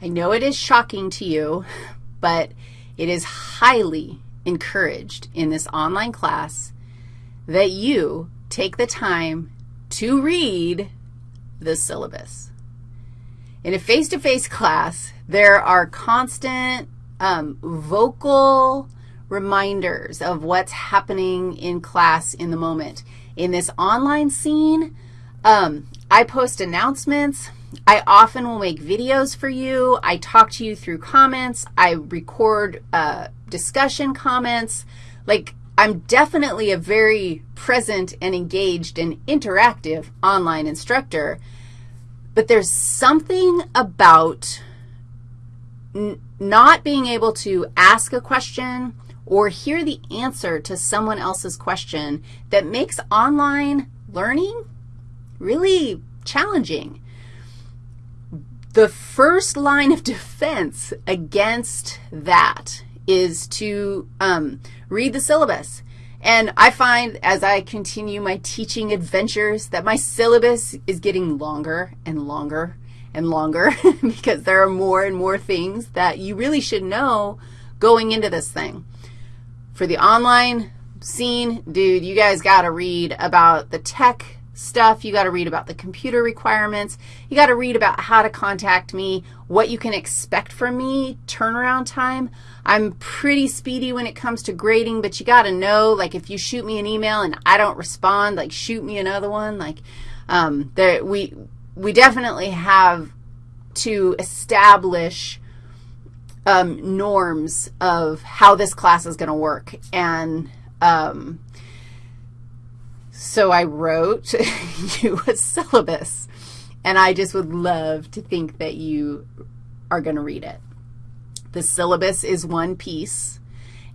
I know it is shocking to you, but it is highly encouraged in this online class that you take the time to read the syllabus. In a face-to-face -face class, there are constant um, vocal reminders of what's happening in class in the moment. In this online scene, um, I post announcements. I often will make videos for you. I talk to you through comments. I record uh, discussion comments. Like, I'm definitely a very present and engaged and interactive online instructor, but there's something about not being able to ask a question or hear the answer to someone else's question that makes online learning really challenging. The first line of defense against that is to um, read the syllabus. And I find as I continue my teaching adventures that my syllabus is getting longer and longer and longer because there are more and more things that you really should know going into this thing. For the online scene, dude, you guys got to read about the tech stuff. You got to read about the computer requirements. You got to read about how to contact me, what you can expect from me, turnaround time. I'm pretty speedy when it comes to grading, but you got to know, like, if you shoot me an email and I don't respond, like, shoot me another one. Like, um, there, we, we definitely have to establish um, norms of how this class is going to work. And um, so I wrote you a syllabus, and I just would love to think that you are going to read it. The syllabus is one piece,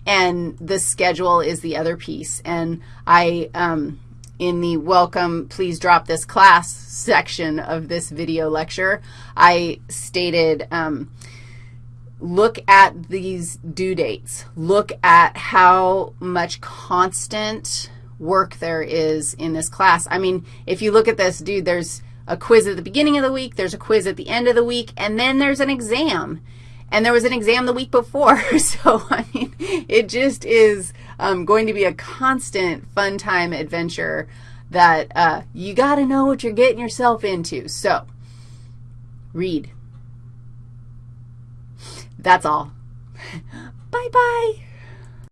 and the schedule is the other piece. And I, um, in the welcome, please drop this class section of this video lecture, I stated, um, look at these due dates. Look at how much constant work there is in this class. I mean, if you look at this, dude, there's a quiz at the beginning of the week, there's a quiz at the end of the week, and then there's an exam. And there was an exam the week before. so, I mean, it just is um, going to be a constant fun time adventure that uh, you got to know what you're getting yourself into. So, read. That's all. Bye-bye.